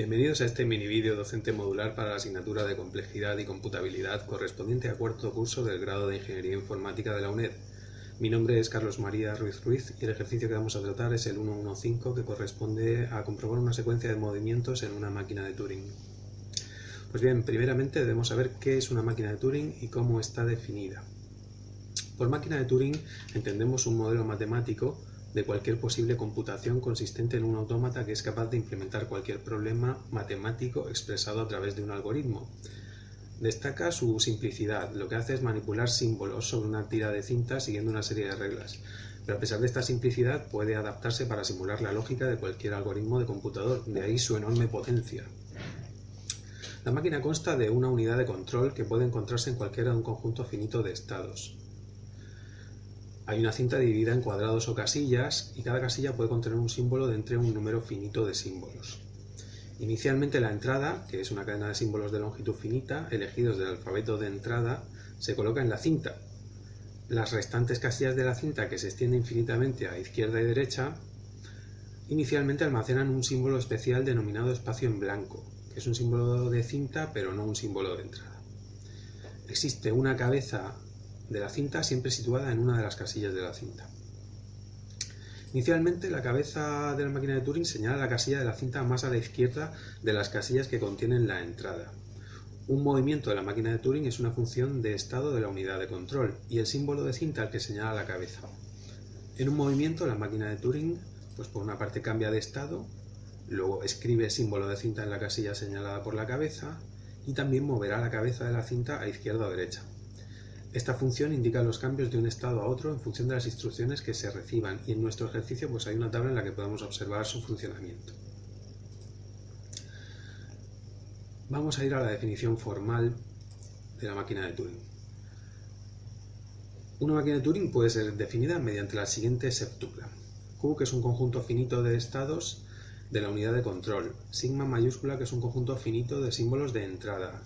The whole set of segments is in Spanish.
Bienvenidos a este mini vídeo docente modular para la asignatura de Complejidad y Computabilidad correspondiente a cuarto curso del grado de Ingeniería Informática de la UNED. Mi nombre es Carlos María Ruiz Ruiz y el ejercicio que vamos a tratar es el 115 que corresponde a comprobar una secuencia de movimientos en una máquina de Turing. Pues bien, primeramente debemos saber qué es una máquina de Turing y cómo está definida. Por máquina de Turing entendemos un modelo matemático de cualquier posible computación consistente en un autómata que es capaz de implementar cualquier problema matemático expresado a través de un algoritmo. Destaca su simplicidad, lo que hace es manipular símbolos sobre una tira de cinta siguiendo una serie de reglas, pero a pesar de esta simplicidad puede adaptarse para simular la lógica de cualquier algoritmo de computador, de ahí su enorme potencia. La máquina consta de una unidad de control que puede encontrarse en cualquiera de un conjunto finito de estados. Hay una cinta dividida en cuadrados o casillas y cada casilla puede contener un símbolo de entre un número finito de símbolos. Inicialmente la entrada, que es una cadena de símbolos de longitud finita, elegidos del alfabeto de entrada, se coloca en la cinta. Las restantes casillas de la cinta, que se extiende infinitamente a izquierda y derecha, inicialmente almacenan un símbolo especial denominado espacio en blanco, que es un símbolo de cinta pero no un símbolo de entrada. Existe una cabeza de la cinta siempre situada en una de las casillas de la cinta. Inicialmente la cabeza de la máquina de Turing señala la casilla de la cinta más a la izquierda de las casillas que contienen la entrada. Un movimiento de la máquina de Turing es una función de estado de la unidad de control y el símbolo de cinta al que señala la cabeza. En un movimiento la máquina de Turing pues por una parte cambia de estado, luego escribe símbolo de cinta en la casilla señalada por la cabeza y también moverá la cabeza de la cinta a izquierda o derecha. Esta función indica los cambios de un estado a otro en función de las instrucciones que se reciban y en nuestro ejercicio pues hay una tabla en la que podemos observar su funcionamiento. Vamos a ir a la definición formal de la máquina de Turing. Una máquina de Turing puede ser definida mediante la siguiente septupla. Q, que es un conjunto finito de estados de la unidad de control. Sigma mayúscula, que es un conjunto finito de símbolos de entrada.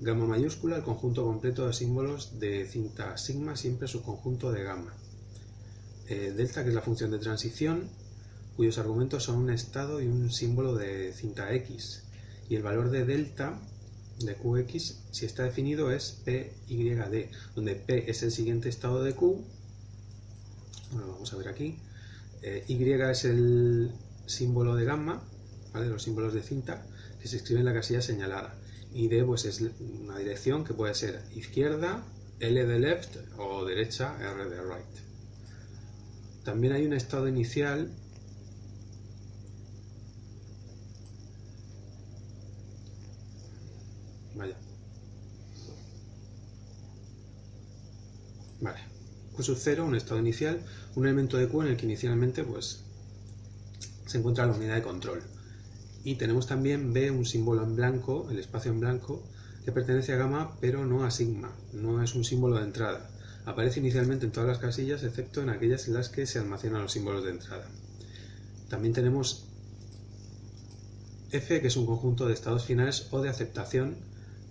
Gamma mayúscula, el conjunto completo de símbolos de cinta sigma, siempre subconjunto de gamma. Eh, delta, que es la función de transición, cuyos argumentos son un estado y un símbolo de cinta x. Y el valor de delta de qx, si está definido, es PYD, donde P es el siguiente estado de Q. Bueno, vamos a ver aquí. Eh, y es el símbolo de gamma, ¿vale? los símbolos de cinta, que se escribe en la casilla señalada y D pues es una dirección que puede ser izquierda, L de left o derecha, R de right. También hay un estado inicial Vaya. Vale. Q sub 0, un estado inicial, un elemento de Q en el que inicialmente pues, se encuentra la unidad de control. Y tenemos también B, un símbolo en blanco, el espacio en blanco, que pertenece a gamma pero no a sigma, no es un símbolo de entrada. Aparece inicialmente en todas las casillas excepto en aquellas en las que se almacenan los símbolos de entrada. También tenemos F, que es un conjunto de estados finales o de aceptación,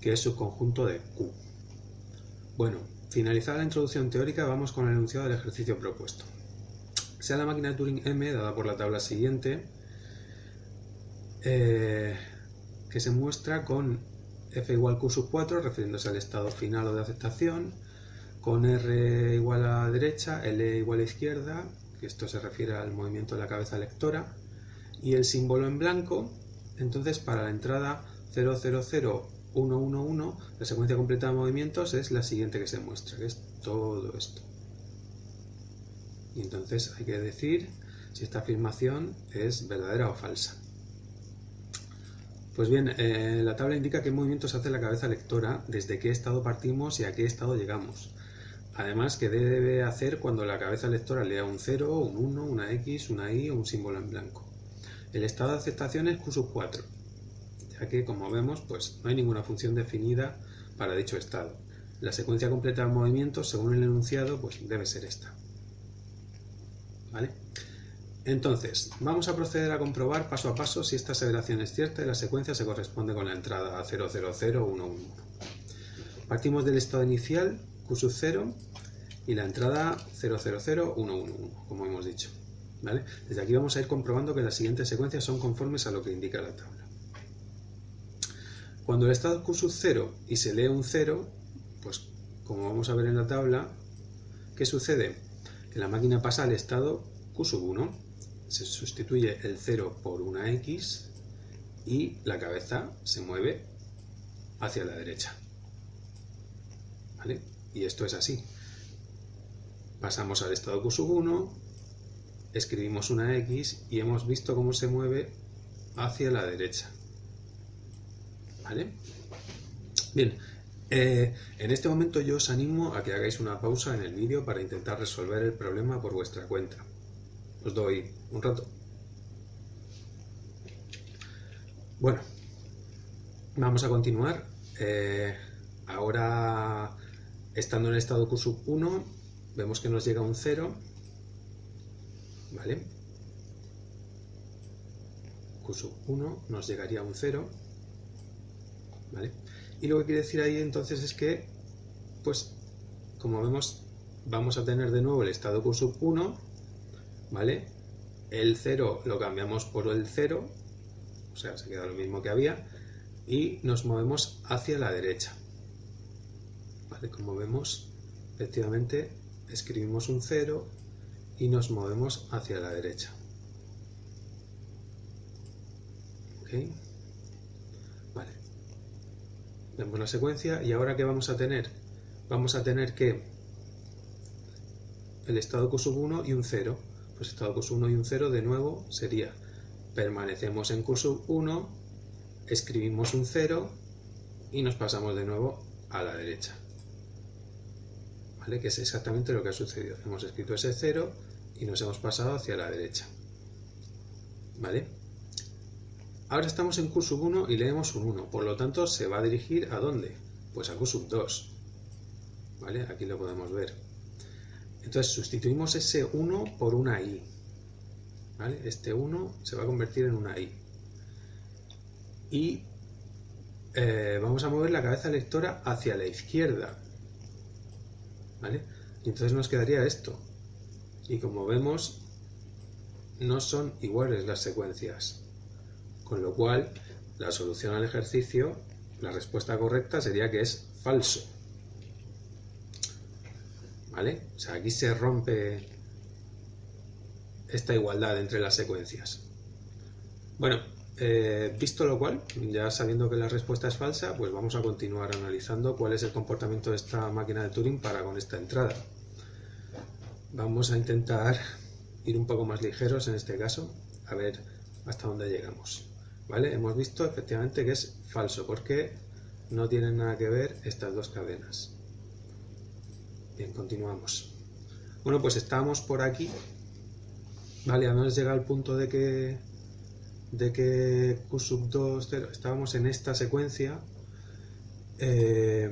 que es subconjunto de Q. Bueno, finalizada la introducción teórica, vamos con el enunciado del ejercicio propuesto. Sea la máquina de Turing M, dada por la tabla siguiente, eh, que se muestra con f igual q sub 4, refiriéndose al estado final o de aceptación, con r igual a derecha, l igual a izquierda, que esto se refiere al movimiento de la cabeza lectora, y el símbolo en blanco, entonces para la entrada 000111, la secuencia completa de movimientos es la siguiente que se muestra, que es todo esto. Y entonces hay que decir si esta afirmación es verdadera o falsa. Pues bien, eh, la tabla indica qué movimientos hace la cabeza lectora, desde qué estado partimos y a qué estado llegamos. Además, qué debe hacer cuando la cabeza lectora lea un 0, un 1, una X, una Y o un símbolo en blanco. El estado de aceptación es Q sub 4, ya que, como vemos, pues no hay ninguna función definida para dicho estado. La secuencia completa de movimientos, según el enunciado, pues debe ser esta. ¿Vale? Entonces, vamos a proceder a comprobar paso a paso si esta aseveración es cierta y la secuencia se corresponde con la entrada 000111. Partimos del estado inicial, Q sub 0, y la entrada 000111, como hemos dicho. Desde aquí vamos a ir comprobando que las siguientes secuencias son conformes a lo que indica la tabla. Cuando el estado Q sub 0 y se lee un 0, pues como vamos a ver en la tabla, ¿qué sucede? Que la máquina pasa al estado Q sub 1, se sustituye el 0 por una X y la cabeza se mueve hacia la derecha. ¿Vale? Y esto es así. Pasamos al estado Q sub 1, escribimos una X y hemos visto cómo se mueve hacia la derecha. ¿Vale? Bien, eh, en este momento yo os animo a que hagáis una pausa en el vídeo para intentar resolver el problema por vuestra cuenta. Os doy un rato. Bueno, vamos a continuar. Eh, ahora, estando en el estado Q sub 1, vemos que nos llega un 0. ¿Vale? Q sub 1 nos llegaría un 0. ¿Vale? Y lo que quiere decir ahí entonces es que, pues, como vemos, vamos a tener de nuevo el estado Q sub 1, ¿vale? El 0 lo cambiamos por el 0, o sea, se queda lo mismo que había, y nos movemos hacia la derecha. ¿Vale? Como vemos, efectivamente, escribimos un 0 y nos movemos hacia la derecha. ¿Ok? Vale. Vemos la secuencia y ahora ¿qué vamos a tener? Vamos a tener que el estado Q sub 1 y un 0. Pues estado sub 1 y un 0 de nuevo sería permanecemos en sub 1, escribimos un 0 y nos pasamos de nuevo a la derecha. ¿Vale? Que es exactamente lo que ha sucedido. Hemos escrito ese 0 y nos hemos pasado hacia la derecha. ¿Vale? Ahora estamos en sub 1 y leemos un 1, por lo tanto se va a dirigir ¿a dónde? Pues a sub 2. ¿Vale? Aquí lo podemos ver. Entonces sustituimos ese 1 por una i. ¿Vale? Este 1 se va a convertir en una i. Y eh, vamos a mover la cabeza lectora hacia la izquierda. ¿Vale? Y entonces nos quedaría esto. Y como vemos, no son iguales las secuencias. Con lo cual, la solución al ejercicio, la respuesta correcta sería que es falso. ¿Vale? O sea, aquí se rompe esta igualdad entre las secuencias. Bueno, eh, visto lo cual, ya sabiendo que la respuesta es falsa, pues vamos a continuar analizando cuál es el comportamiento de esta máquina de Turing para con esta entrada. Vamos a intentar ir un poco más ligeros en este caso, a ver hasta dónde llegamos. ¿Vale? Hemos visto efectivamente que es falso, porque no tienen nada que ver estas dos cadenas. Continuamos. Bueno, pues estamos por aquí. Vale, menos llega al punto de que de que Q sub 2, 0, estábamos en esta secuencia eh,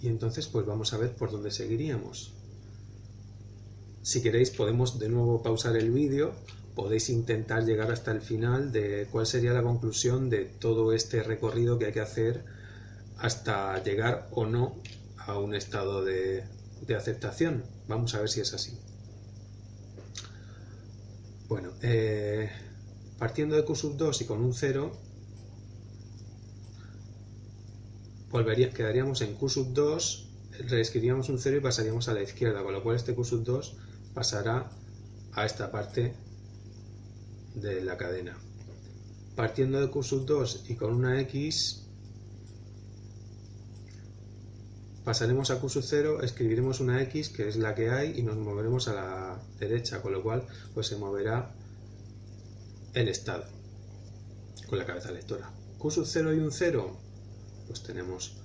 y entonces pues vamos a ver por dónde seguiríamos. Si queréis podemos de nuevo pausar el vídeo podéis intentar llegar hasta el final de cuál sería la conclusión de todo este recorrido que hay que hacer hasta llegar o no a un estado de, aceptación. Vamos a ver si es así. Bueno, eh, partiendo de Q sub 2 y con un 0, volvería, quedaríamos en Q sub 2, reescribiríamos un 0 y pasaríamos a la izquierda, con lo cual este Q sub 2 pasará a esta parte de la cadena. Partiendo de Q sub 2 y con una X, pasaremos a sub 0, escribiremos una X que es la que hay y nos moveremos a la derecha, con lo cual pues se moverá el estado con la cabeza lectora. Q sub 0 y un 0, pues tenemos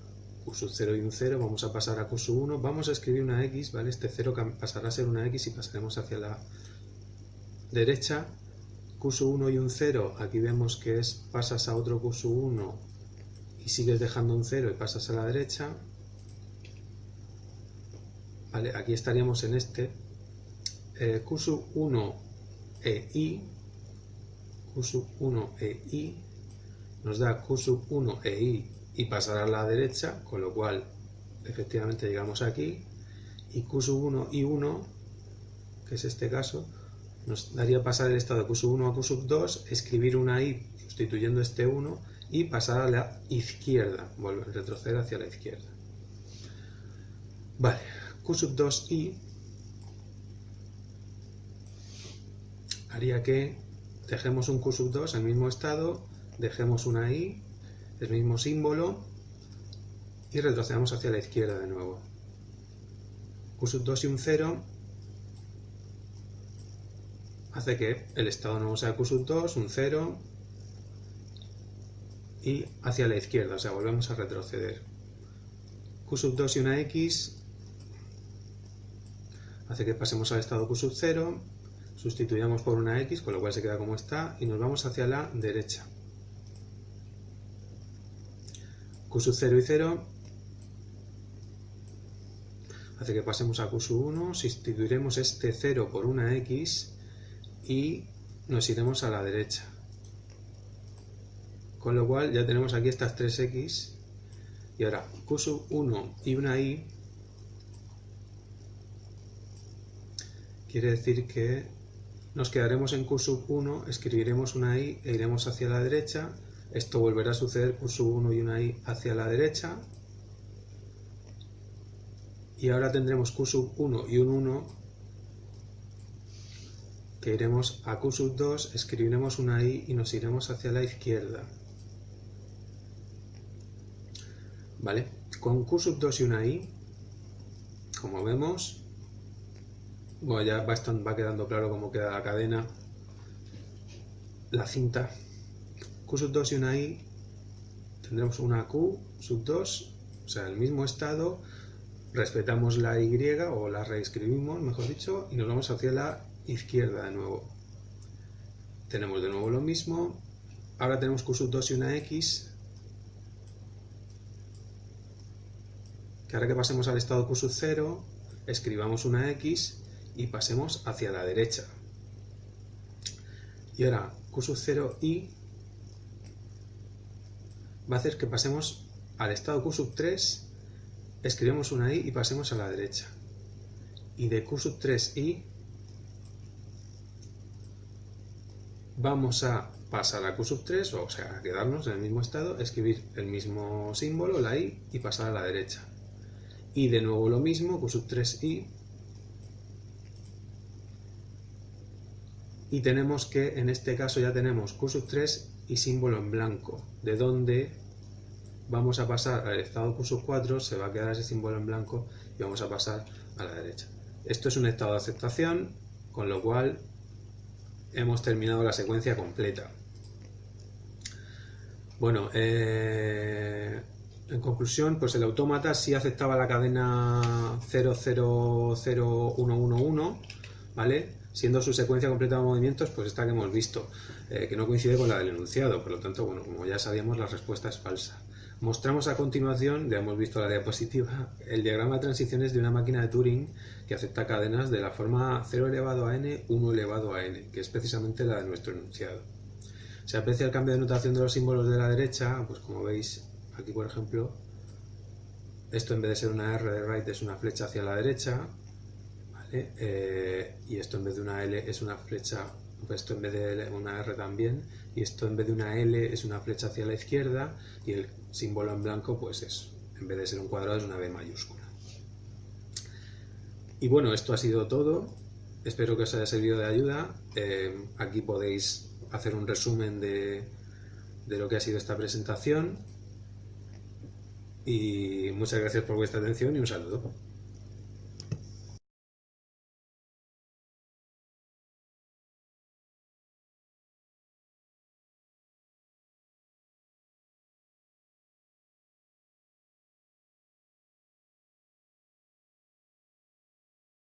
Q sub 0 y un 0, vamos a pasar a Q sub 1, vamos a escribir una X, ¿vale? Este 0 pasará a ser una X y pasaremos hacia la derecha Q 1 y un 0, aquí vemos que es pasas a otro Q 1 y sigues dejando un 0 y pasas a la derecha. Aquí estaríamos en este. Eh, Q 1 e i, Q 1 e i, nos da Q 1 e i y pasará a la derecha, con lo cual efectivamente llegamos aquí. Y Q 1 y 1, que es este caso, nos daría pasar el estado de Q1 a Q2, escribir una i sustituyendo este 1 y pasar a la izquierda, volver, retroceder hacia la izquierda. Vale, Q sub 2i haría que dejemos un Q sub 2 en el mismo estado, dejemos una i, el mismo símbolo, y retrocedamos hacia la izquierda de nuevo. Q sub 2 y un 0 hace que el estado nuevo sea Q sub 2, un 0, y hacia la izquierda, o sea, volvemos a retroceder. Q sub 2 y una X hace que pasemos al estado Q sub 0, sustituyamos por una X, con lo cual se queda como está, y nos vamos hacia la derecha. Q sub 0 y 0 hace que pasemos a Q sub 1, sustituiremos este 0 por una X y nos iremos a la derecha. Con lo cual ya tenemos aquí estas 3x y ahora q sub 1 y una y quiere decir que nos quedaremos en q sub 1, escribiremos una i e iremos hacia la derecha. Esto volverá a suceder q sub 1 y una i hacia la derecha. Y ahora tendremos q sub 1 y un 1 que iremos a q sub 2, escribiremos una i y nos iremos hacia la izquierda. ¿Vale? Con Q sub 2 y una I, como vemos, bueno, ya va, quedando claro cómo queda la cadena, la cinta. Q sub 2 y una I, tendremos una Q sub 2, o sea, el mismo estado, respetamos la Y o la reescribimos, mejor dicho, y nos vamos hacia la izquierda de nuevo. Tenemos de nuevo lo mismo, ahora tenemos Q sub 2 y una X, que ahora que pasemos al estado Q sub 0, escribamos una X y pasemos hacia la derecha. Y ahora Q sub 0 y va a hacer que pasemos al estado Q sub 3, escribamos una I y pasemos a la derecha. Y de Q sub 3 y vamos a pasar a Q sub 3, o sea, quedarnos en el mismo estado, escribir el mismo símbolo, la I, y pasar a la derecha y de nuevo lo mismo, Q sub 3i. Y tenemos que, en este caso ya tenemos Q sub 3 y símbolo en blanco, de donde vamos a pasar al estado Q sub 4, se va a quedar ese símbolo en blanco y vamos a pasar a la derecha. Esto es un estado de aceptación, con lo cual hemos terminado la secuencia completa. Bueno, eh, en conclusión, pues el autómata sí aceptaba la cadena 000111, ¿vale? Siendo su secuencia completa de movimientos, pues esta que hemos visto, eh, que no coincide con la del enunciado, por lo tanto, bueno, como ya sabíamos, la respuesta es falsa. Mostramos a continuación, ya hemos visto la diapositiva, el diagrama de transiciones de una máquina de Turing que acepta cadenas de la forma 0 elevado a n, 1 elevado a n, que es precisamente la de nuestro enunciado. Se aprecia el cambio de notación de los símbolos de la derecha, pues como veis Aquí, por ejemplo, esto en vez de ser una R de right es una flecha hacia la derecha, ¿vale? Eh, y esto en vez de una L es una flecha, pues esto en vez de una R también, y esto en vez de una L es una flecha hacia la izquierda, y el símbolo en blanco pues es, en vez de ser un cuadrado es una B mayúscula. Y bueno, esto ha sido todo. Espero que os haya servido de ayuda. Eh, aquí podéis hacer un resumen de, de lo que ha sido esta presentación y muchas gracias por vuestra atención y un saludo.